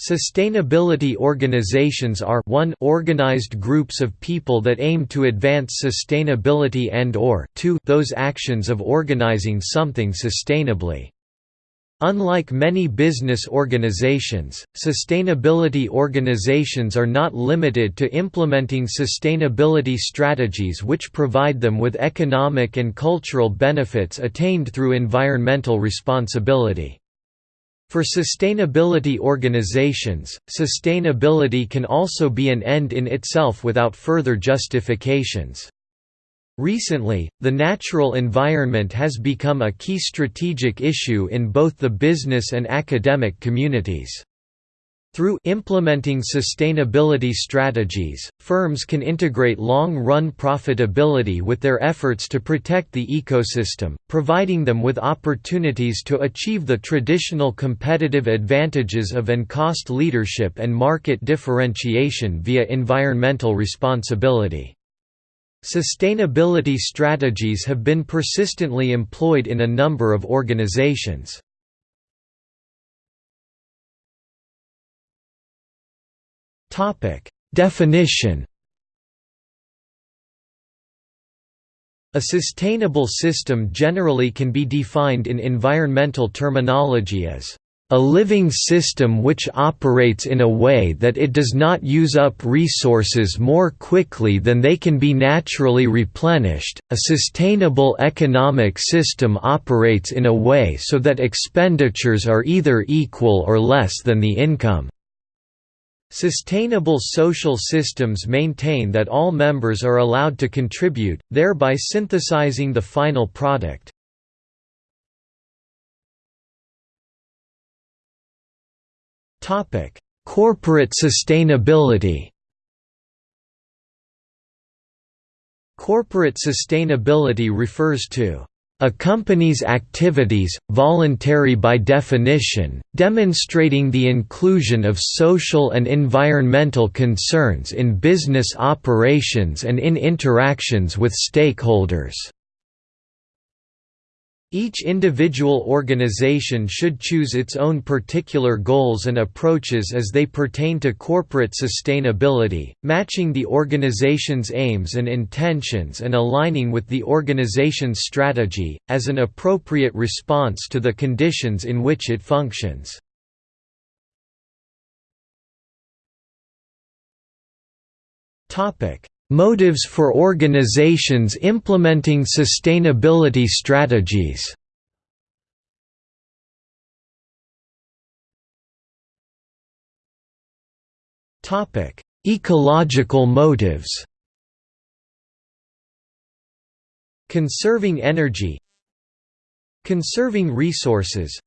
Sustainability organizations are 1 organized groups of people that aim to advance sustainability and or 2 those actions of organizing something sustainably. Unlike many business organizations, sustainability organizations are not limited to implementing sustainability strategies which provide them with economic and cultural benefits attained through environmental responsibility. For sustainability organizations, sustainability can also be an end in itself without further justifications. Recently, the natural environment has become a key strategic issue in both the business and academic communities. Through implementing sustainability strategies, firms can integrate long-run profitability with their efforts to protect the ecosystem, providing them with opportunities to achieve the traditional competitive advantages of and cost leadership and market differentiation via environmental responsibility. Sustainability strategies have been persistently employed in a number of organizations. Definition A sustainable system generally can be defined in environmental terminology as a living system which operates in a way that it does not use up resources more quickly than they can be naturally replenished. A sustainable economic system operates in a way so that expenditures are either equal or less than the income. Sustainable social systems maintain that all members are allowed to contribute, thereby synthesizing the final product. Corporate sustainability. Corporate sustainability refers to a company's activities, voluntary by definition, demonstrating the inclusion of social and environmental concerns in business operations and in interactions with stakeholders. Each individual organization should choose its own particular goals and approaches as they pertain to corporate sustainability, matching the organization's aims and intentions and aligning with the organization's strategy, as an appropriate response to the conditions in which it functions. Motives for organizations implementing sustainability strategies. Ecological motives. Conserving energy. Conserving resources.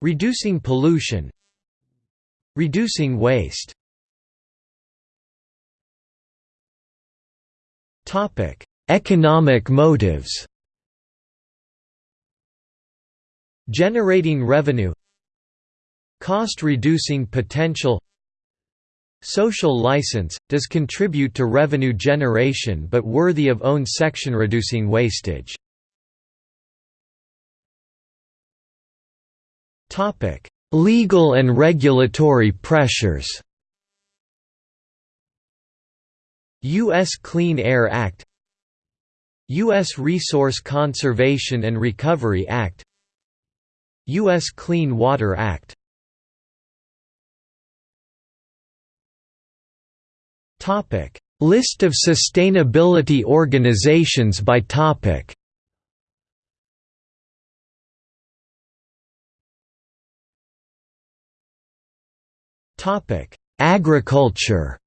Reducing pollution. Reducing waste Topic: Economic motives. Generating revenue. Cost-reducing potential. Social license does contribute to revenue generation but worthy of own section reducing wastage. Topic: Legal and regulatory pressures. U.S. Clean Air Act U.S. Resource Conservation and Recovery Act U.S. Clean Water Act List of sustainability organizations by topic Agriculture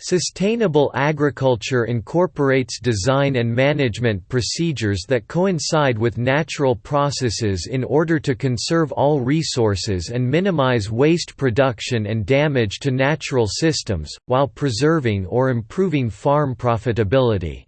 Sustainable agriculture incorporates design and management procedures that coincide with natural processes in order to conserve all resources and minimize waste production and damage to natural systems, while preserving or improving farm profitability.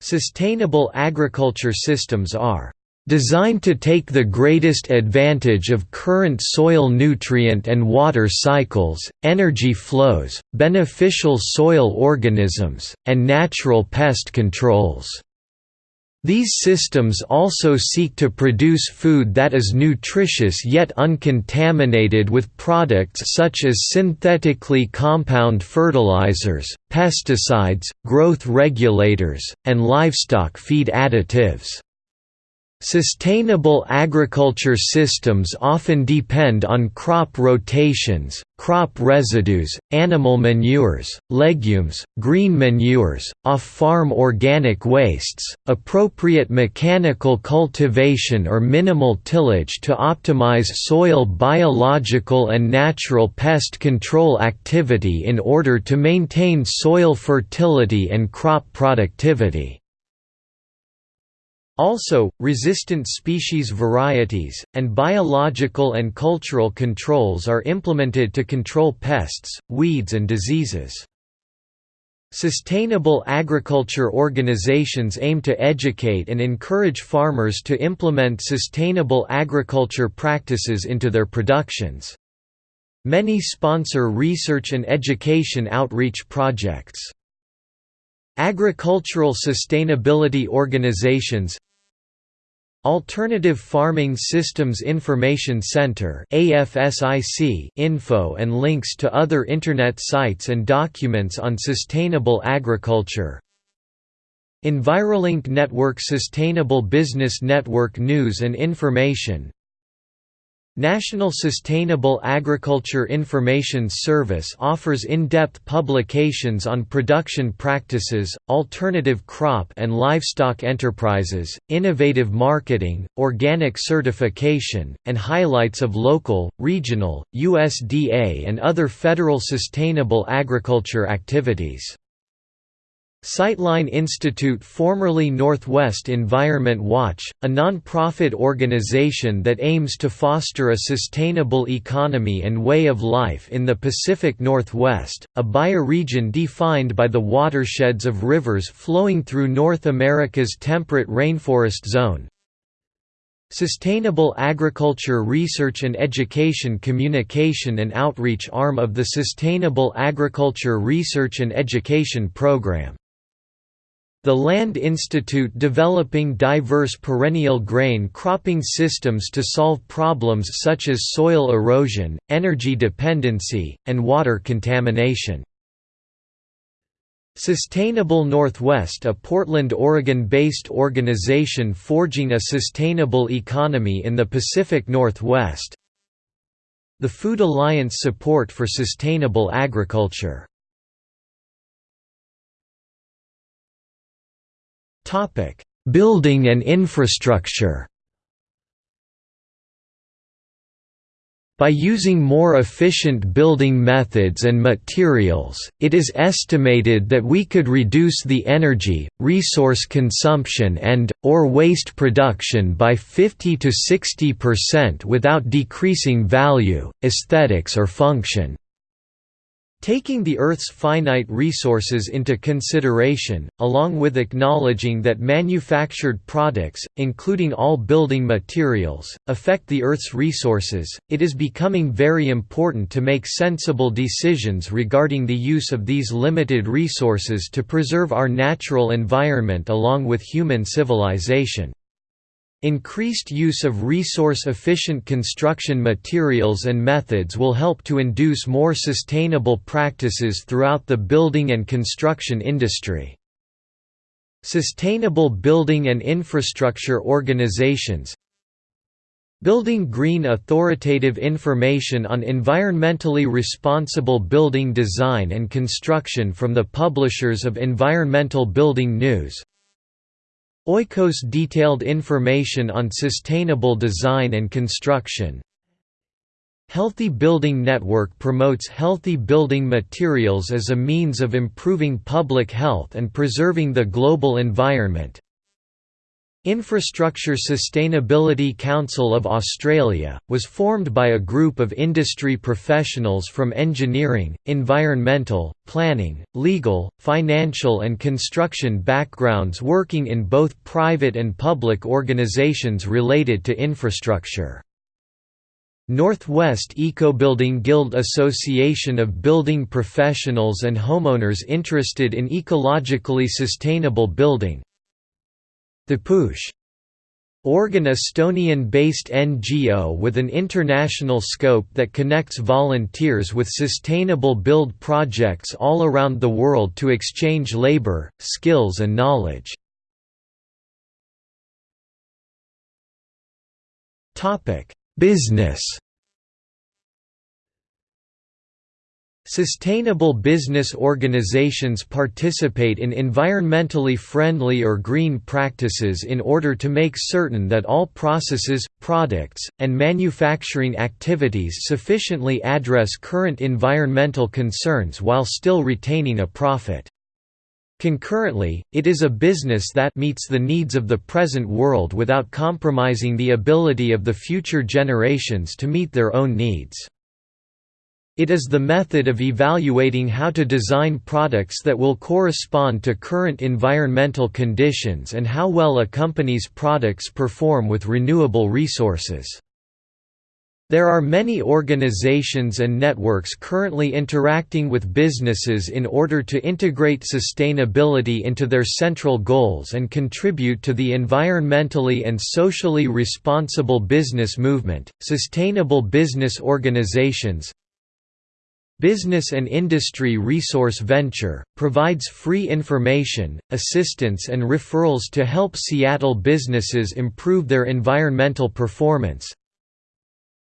Sustainable agriculture systems are Designed to take the greatest advantage of current soil nutrient and water cycles, energy flows, beneficial soil organisms, and natural pest controls. These systems also seek to produce food that is nutritious yet uncontaminated with products such as synthetically compound fertilizers, pesticides, growth regulators, and livestock feed additives. Sustainable agriculture systems often depend on crop rotations, crop residues, animal manures, legumes, green manures, off-farm organic wastes, appropriate mechanical cultivation or minimal tillage to optimize soil biological and natural pest control activity in order to maintain soil fertility and crop productivity. Also, resistant species varieties, and biological and cultural controls are implemented to control pests, weeds and diseases. Sustainable agriculture organizations aim to educate and encourage farmers to implement sustainable agriculture practices into their productions. Many sponsor research and education outreach projects. Agricultural Sustainability Organizations Alternative Farming Systems Information Center info and links to other Internet sites and documents on sustainable agriculture. Envirolink Network Sustainable Business Network News and Information National Sustainable Agriculture Information Service offers in-depth publications on production practices, alternative crop and livestock enterprises, innovative marketing, organic certification, and highlights of local, regional, USDA and other federal sustainable agriculture activities. Sightline Institute formerly Northwest Environment Watch, a non-profit organization that aims to foster a sustainable economy and way of life in the Pacific Northwest, a bioregion defined by the watersheds of rivers flowing through North America's temperate rainforest zone. Sustainable Agriculture Research and Education Communication and Outreach arm of the Sustainable Agriculture Research and Education Program. The Land Institute developing diverse perennial grain cropping systems to solve problems such as soil erosion, energy dependency, and water contamination. Sustainable Northwest a Portland, Oregon-based organization forging a sustainable economy in the Pacific Northwest The Food Alliance Support for Sustainable Agriculture Topic: Building and infrastructure. By using more efficient building methods and materials, it is estimated that we could reduce the energy, resource consumption and, or waste production by 50 to 60% without decreasing value, aesthetics or function. Taking the Earth's finite resources into consideration, along with acknowledging that manufactured products, including all building materials, affect the Earth's resources, it is becoming very important to make sensible decisions regarding the use of these limited resources to preserve our natural environment along with human civilization. Increased use of resource-efficient construction materials and methods will help to induce more sustainable practices throughout the building and construction industry. Sustainable building and infrastructure organizations Building Green authoritative information on environmentally responsible building design and construction from the publishers of Environmental Building News Oikos detailed information on sustainable design and construction. Healthy Building Network promotes healthy building materials as a means of improving public health and preserving the global environment. Infrastructure Sustainability Council of Australia, was formed by a group of industry professionals from engineering, environmental, planning, legal, financial and construction backgrounds working in both private and public organisations related to infrastructure. Northwest Ecobuilding Guild Association of building professionals and homeowners interested in ecologically sustainable building The Push Estonian-based NGO with an international scope that connects volunteers with sustainable build projects all around the world to exchange labor, skills and knowledge. Business Sustainable business organizations participate in environmentally friendly or green practices in order to make certain that all processes, products, and manufacturing activities sufficiently address current environmental concerns while still retaining a profit. Concurrently, it is a business that meets the needs of the present world without compromising the ability of the future generations to meet their own needs. It is the method of evaluating how to design products that will correspond to current environmental conditions and how well a company's products perform with renewable resources. There are many organizations and networks currently interacting with businesses in order to integrate sustainability into their central goals and contribute to the environmentally and socially responsible business movement. Sustainable business organizations, Business and Industry Resource Venture, provides free information, assistance and referrals to help Seattle businesses improve their environmental performance.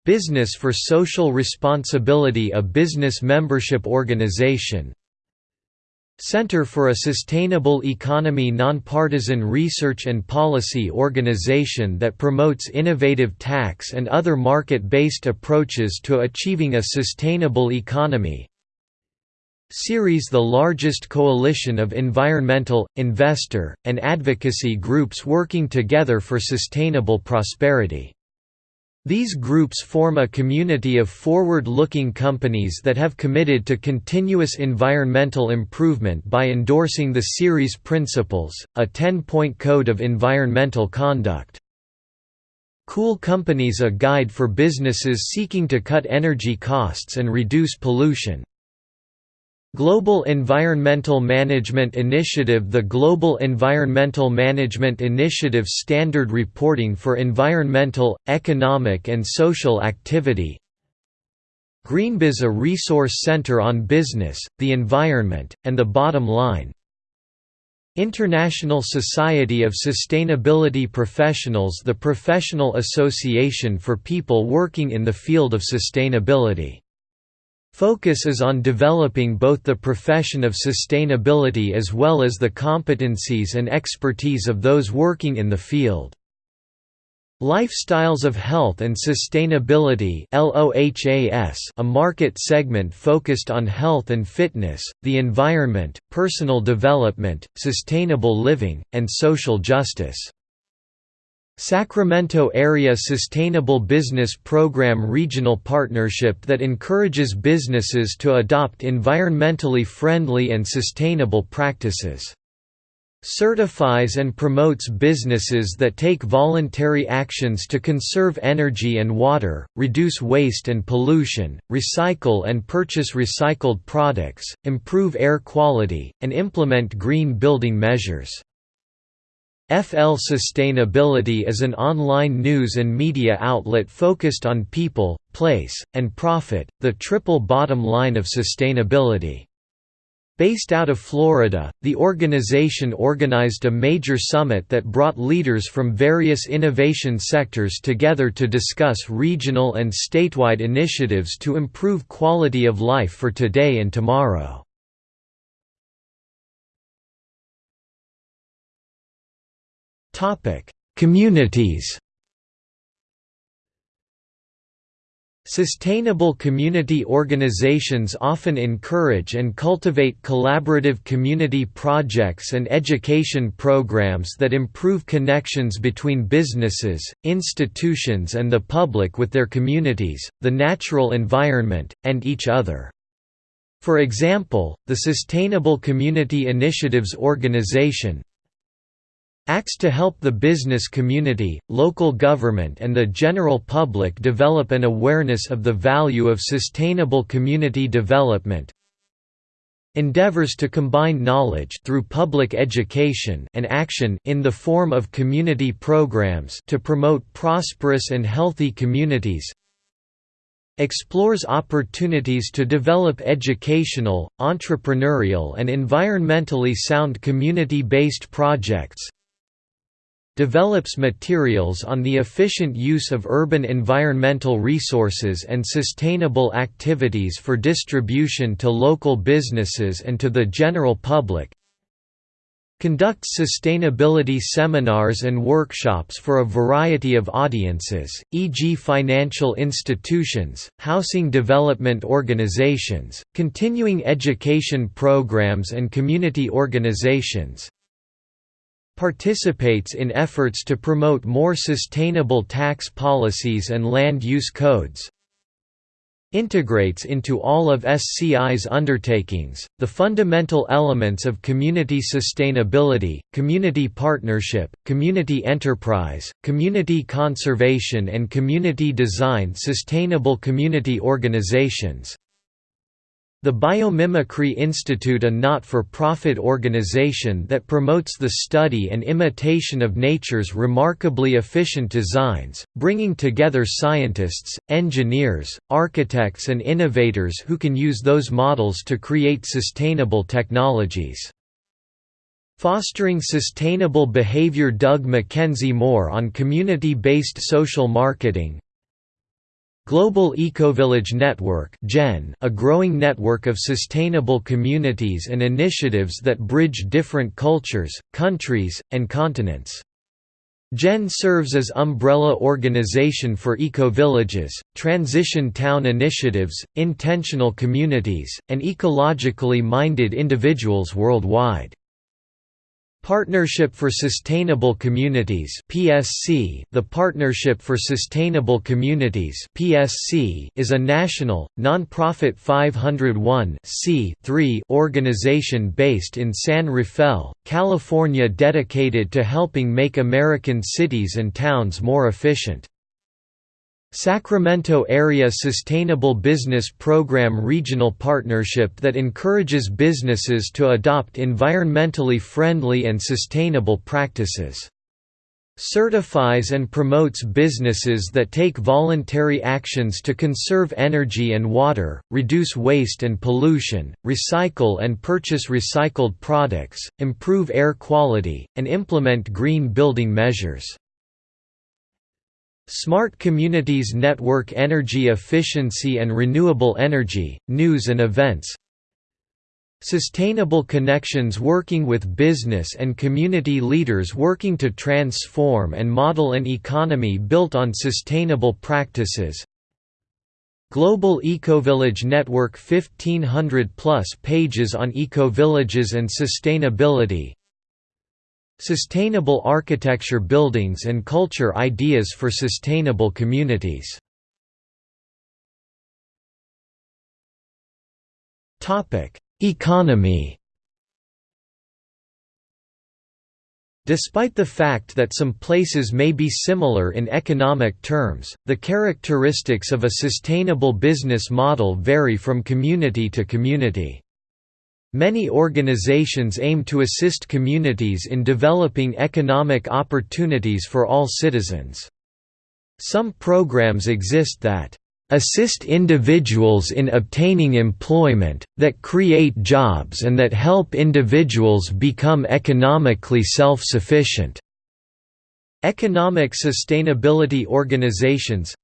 Business for Social Responsibility a business membership organization, Center for a Sustainable Economy nonpartisan research and policy organization that promotes innovative tax and other market-based approaches to achieving a sustainable economy. Ceres the largest coalition of environmental, investor, and advocacy groups working together for sustainable prosperity. These groups form a community of forward-looking companies that have committed to continuous environmental improvement by endorsing the Ceres Principles, a 10-point code of environmental conduct. Cool Companies a guide for businesses seeking to cut energy costs and reduce pollution. Global Environmental Management Initiative. The Global Environmental Management Initiative standard reporting for environmental, economic and social activity. Greenbiz a resource center on business, the environment, and the bottom line. International Society of Sustainability Professionals. The professional association for people working in the field of sustainability Focus is on developing both the profession of sustainability as well as the competencies and expertise of those working in the field. Lifestyles of Health and Sustainability a market segment focused on health and fitness, the environment, personal development, sustainable living, and social justice. Sacramento Area Sustainable Business Program regional partnership that encourages businesses to adopt environmentally friendly and sustainable practices. Certifies and promotes businesses that take voluntary actions to conserve energy and water, reduce waste and pollution, recycle and purchase recycled products, improve air quality, and implement green building measures. FL Sustainability is an online news and media outlet focused on people, place, and profit, the triple bottom line of sustainability. Based out of Florida, the organization organized a major summit that brought leaders from various innovation sectors together to discuss regional and statewide initiatives to improve quality of life for today and tomorrow. Communities Sustainable community organizations often encourage and cultivate collaborative community projects and education programs that improve connections between businesses, institutions and the public with their communities, the natural environment, and each other. For example, the Sustainable Community Initiatives Organization, acts to help the business community, local government and the general public develop an awareness of the value of sustainable community development. endeavors to combine knowledge through public education and action in the form of community programs to promote prosperous and healthy communities explores opportunities to develop educational, entrepreneurial and environmentally sound community-based projects develops materials on the efficient use of urban environmental resources and sustainable activities for distribution to local businesses and to the general public conducts sustainability seminars and workshops for a variety of audiences, e.g. financial institutions, housing development organizations, continuing education programs and community organizations, participates in efforts to promote more sustainable tax policies and land use codes, integrates into all of SCI's undertakings, the fundamental elements of community sustainability, community partnership, community enterprise, community conservation and community design sustainable community organizations, the Biomimicry Institute a not-for-profit organization that promotes the study and imitation of nature's remarkably efficient designs, bringing together scientists, engineers, architects and innovators who can use those models to create sustainable technologies. Fostering Sustainable Behavior Doug McKenzie-Mohr on Community-Based Social Marketing, Global Ecovillage Network a growing network of sustainable communities and initiatives that bridge different cultures, countries, and continents. GEN serves as umbrella organization for ecovillages, transition town initiatives, intentional communities, and ecologically minded individuals worldwide. Partnership for Sustainable Communities (PSC). The Partnership for Sustainable Communities (PSC) is a national non-profit 501 organization based in San Rafael, California dedicated to helping make American cities and towns more efficient. Sacramento Area Sustainable Business Program regional partnership that encourages businesses to adopt environmentally friendly and sustainable practices. Certifies and promotes businesses that take voluntary actions to conserve energy and water, reduce waste and pollution, recycle and purchase recycled products, improve air quality, and implement green building measures. Smart Communities Network Energy Efficiency and Renewable Energy, News and Events. Sustainable Connections working with business and community leaders working to transform and model an economy built on sustainable practices. Global Ecovillage Network 1500 plus pages on ecovillages and sustainability Sustainable architecture buildings and culture ideas for sustainable communities Economy Despite the fact that some places may be similar in economic terms, the characteristics of a sustainable business model vary from community to community. Many organizations aim to assist communities in developing economic opportunities for all citizens. Some programs exist that assist individuals in obtaining employment, that create jobs and that help individuals become economically self-sufficient." Economic sustainability organizations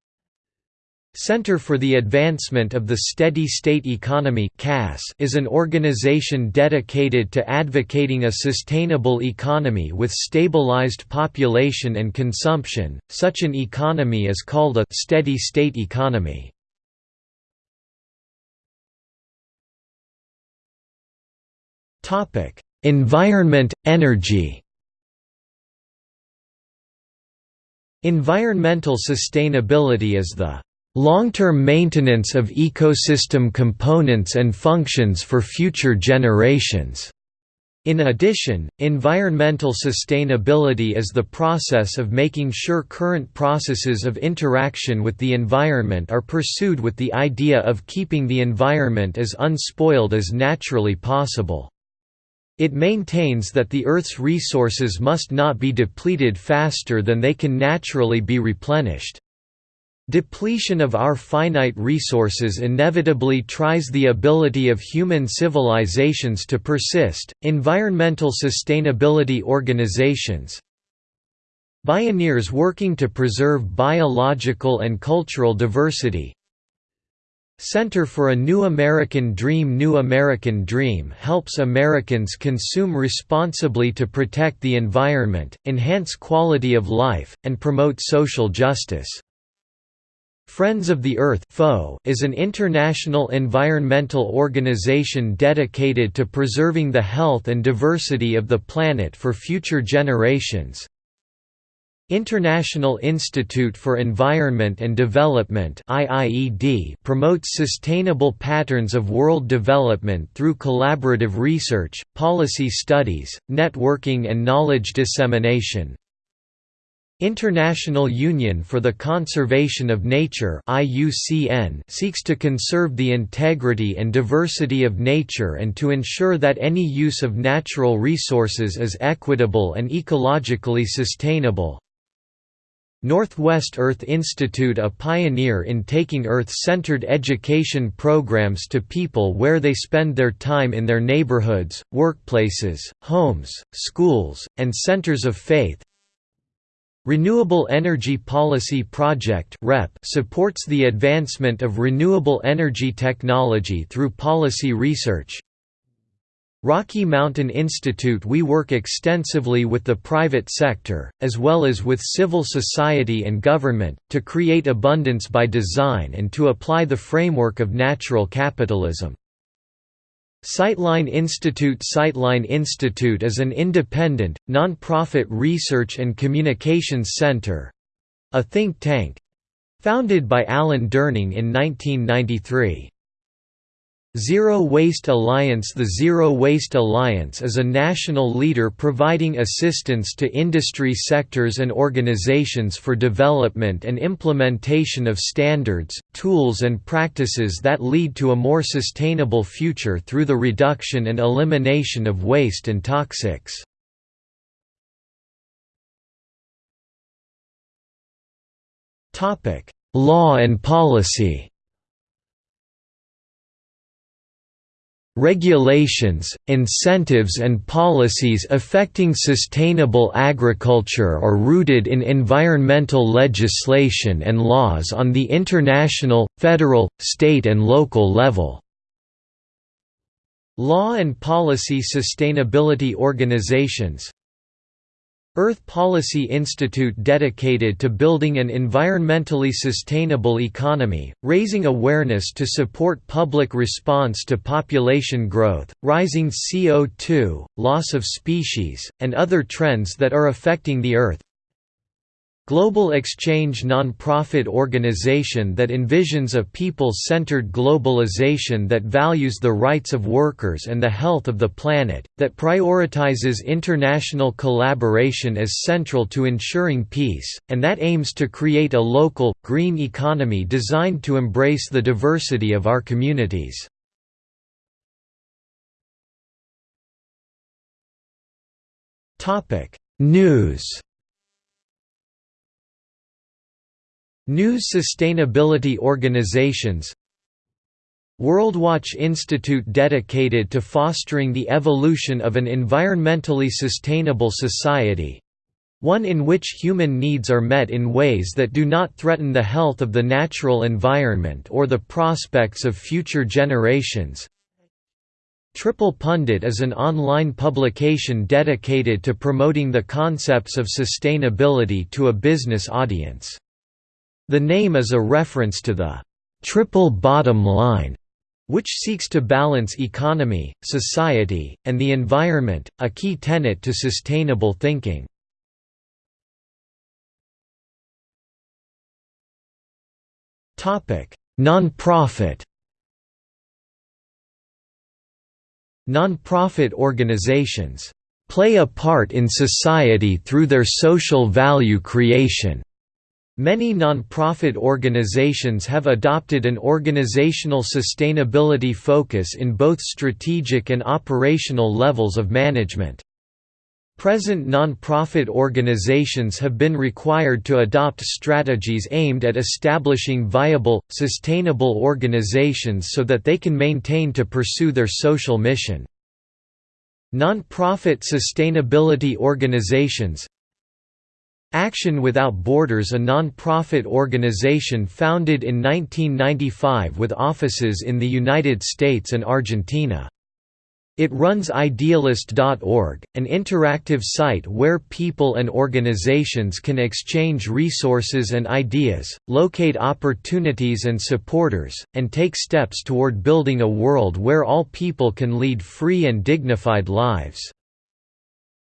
Center for the Advancement of the Steady State Economy is an organization dedicated to advocating a sustainable economy with stabilized population and consumption. Such an economy is called a steady state economy. Topic: Environment, energy. Environmental sustainability is the Long-term maintenance of ecosystem components and functions for future generations. In addition, environmental sustainability is the process of making sure current processes of interaction with the environment are pursued with the idea of keeping the environment as unspoiled as naturally possible. It maintains that the Earth's resources must not be depleted faster than they can naturally be replenished. Depletion of our finite resources inevitably tries the ability of human civilizations to persist. Environmental sustainability organizations Bioneers working to preserve biological and cultural diversity Center for a New American Dream New American Dream helps Americans consume responsibly to protect the environment, enhance quality of life, and promote social justice. Friends of the Earth is an international environmental organization dedicated to preserving the health and diversity of the planet for future generations. International Institute for Environment and Development promotes sustainable patterns of world development through collaborative research, policy studies, networking and knowledge dissemination. International Union for the Conservation of Nature seeks to conserve the integrity and diversity of nature and to ensure that any use of natural resources is equitable and ecologically sustainable. Northwest Earth Institute a pioneer in taking Earth-centered education programs to people where they spend their time in their neighborhoods, workplaces, homes, schools, and centers of faith, Renewable Energy Policy Project supports the advancement of renewable energy technology through policy research. Rocky Mountain Institute We work extensively with the private sector, as well as with civil society and government, to create abundance by design and to apply the framework of natural capitalism. Sightline Institute Sightline Institute is an independent, non-profit research and communications center—a think tank—founded by Alan Durning in 1993. Zero Waste Alliance The Zero Waste Alliance is a national leader providing assistance to industry sectors and organizations for development and implementation of standards, tools and practices that lead to a more sustainable future through the reduction and elimination of waste and toxics. Law and policy Regulations, incentives and policies affecting sustainable agriculture are rooted in environmental legislation and laws on the international, federal, state and local level. Law and policy sustainability organizations Earth Policy Institute dedicated to building an environmentally sustainable economy, raising awareness to support public response to population growth, rising CO2, loss of species, and other trends that are affecting the Earth Global Exchange non-profit organization that envisions a people-centered globalization that values the rights of workers and the health of the planet, that prioritizes international collaboration as central to ensuring peace, and that aims to create a local, green economy designed to embrace the diversity of our communities. News News sustainability organizations WorldWatch Institute dedicated to fostering the evolution of an environmentally sustainable society one in which human needs are met in ways that do not threaten the health of the natural environment or the prospects of future generations. Triple Pundit is an online publication dedicated to promoting the concepts of sustainability to a business audience. The name is a reference to the triple bottom line, which seeks to balance economy, society, and the environment, a key tenet to sustainable thinking. Non-profit Non-profit organizations play a part in society through their social value creation. Many non-profit organizations have adopted an organizational sustainability focus in both strategic and operational levels of management. Present non-profit organizations have been required to adopt strategies aimed at establishing viable, sustainable organizations so that they can maintain to pursue their social mission. Non-profit sustainability organizations Action Without Borders a non-profit organization founded in 1995 with offices in the United States and Argentina. It runs Idealist.org, an interactive site where people and organizations can exchange resources and ideas, locate opportunities and supporters, and take steps toward building a world where all people can lead free and dignified lives.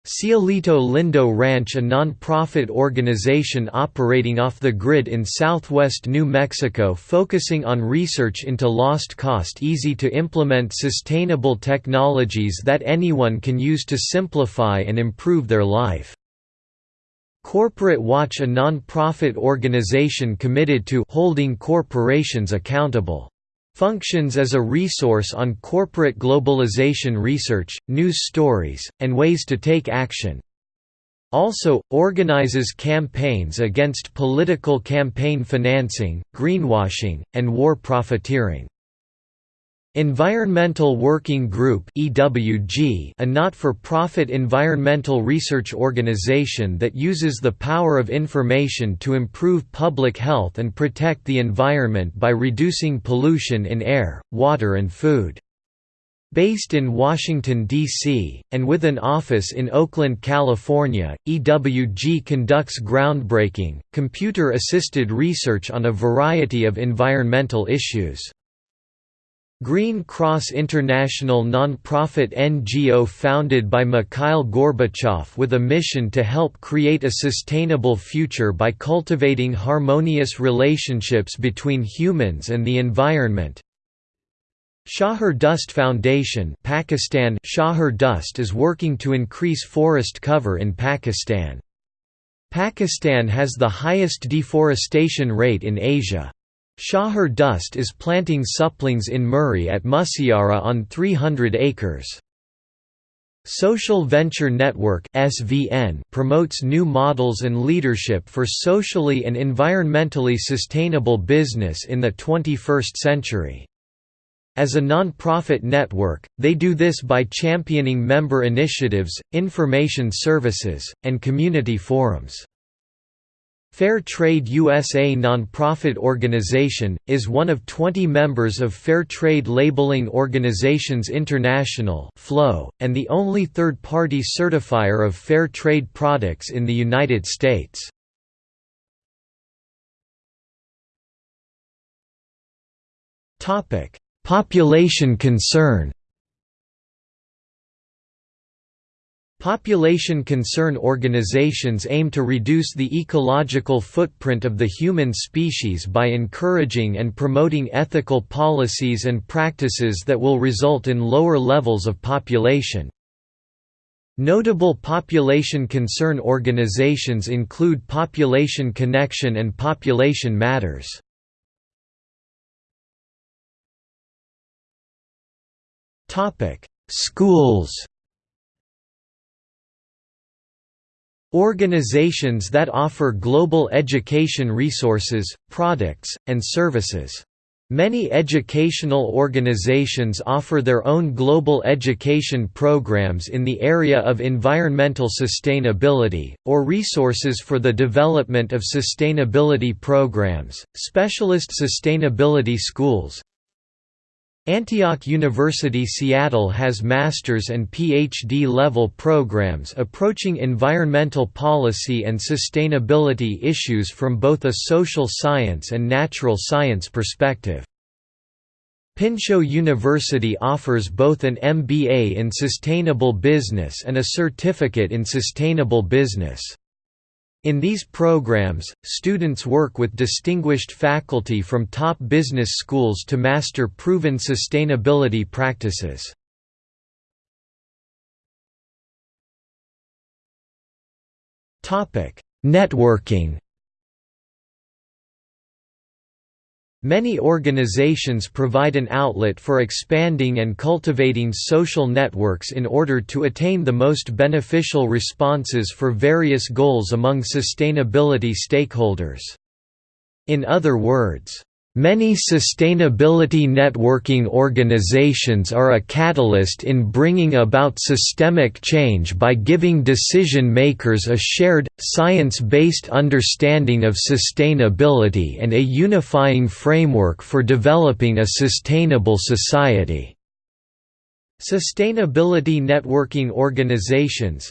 Cielito Lindo Ranch a non-profit organization operating off the grid in southwest New Mexico focusing on research into lost cost easy-to-implement sustainable technologies that anyone can use to simplify and improve their life. Corporate Watch a non-profit organization committed to holding corporations accountable functions as a resource on corporate globalization research, news stories, and ways to take action. Also, organizes campaigns against political campaign financing, greenwashing, and war profiteering. Environmental Working Group a not-for-profit environmental research organization that uses the power of information to improve public health and protect the environment by reducing pollution in air, water and food. Based in Washington, D.C., and with an office in Oakland, California, EWG conducts groundbreaking, computer-assisted research on a variety of environmental issues. Green Cross International non-profit NGO founded by Mikhail Gorbachev with a mission to help create a sustainable future by cultivating harmonious relationships between humans and the environment. Shahar Dust Foundation Pakistan Shahar Dust is working to increase forest cover in Pakistan. Pakistan has the highest deforestation rate in Asia. Shaher Dust is planting saplings in Murree at Musiara on 300 acres. Social Venture Network (SVN) promotes new models and leadership for socially and environmentally sustainable business in the 21st century. As a non-profit network, they do this by championing member initiatives, information services, and community forums. Fair Trade USA nonprofit organization, is one of 20 members of Fair Trade Labeling Organizations International and the only third-party certifier of fair trade products in the United States. Population concern Population concern organizations aim to reduce the ecological footprint of the human species by encouraging and promoting ethical policies and practices that will result in lower levels of population. Notable population concern organizations include Population Connection and Population Matters. Schools Organizations that offer global education resources, products, and services. Many educational organizations offer their own global education programs in the area of environmental sustainability, or resources for the development of sustainability programs, specialist sustainability schools, Antioch University Seattle has master's and PhD level programs approaching environmental policy and sustainability issues from both a social science and natural science perspective. Pinchot University offers both an MBA in Sustainable Business and a Certificate in Sustainable Business. In these programs, students work with distinguished faculty from top business schools to master proven sustainability practices. Networking Many organizations provide an outlet for expanding and cultivating social networks in order to attain the most beneficial responses for various goals among sustainability stakeholders. In other words, Many sustainability networking organizations are a catalyst in bringing about systemic change by giving decision makers a shared, science-based understanding of sustainability and a unifying framework for developing a sustainable society. Sustainability networking organizations,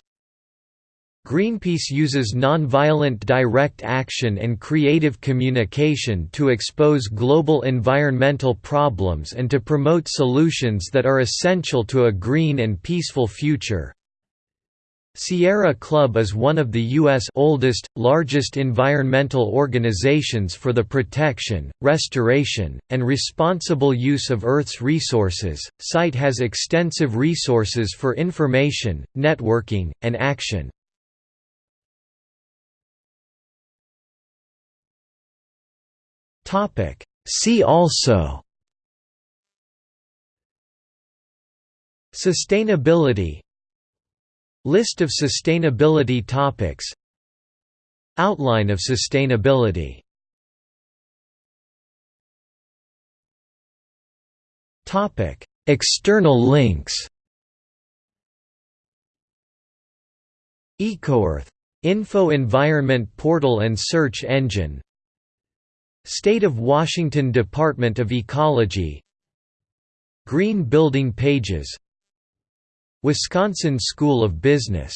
Greenpeace uses nonviolent direct action and creative communication to expose global environmental problems and to promote solutions that are essential to a green and peaceful future. Sierra Club is one of the U.S. oldest, largest environmental organizations for the protection, restoration, and responsible use of Earth's resources. Site has extensive resources for information, networking, and action. Topic. See also Sustainability List of sustainability topics Outline of sustainability Topic. External links EcoEarth. Info Environment Portal and Search Engine State of Washington Department of Ecology. Green Building Pages. Wisconsin School of Business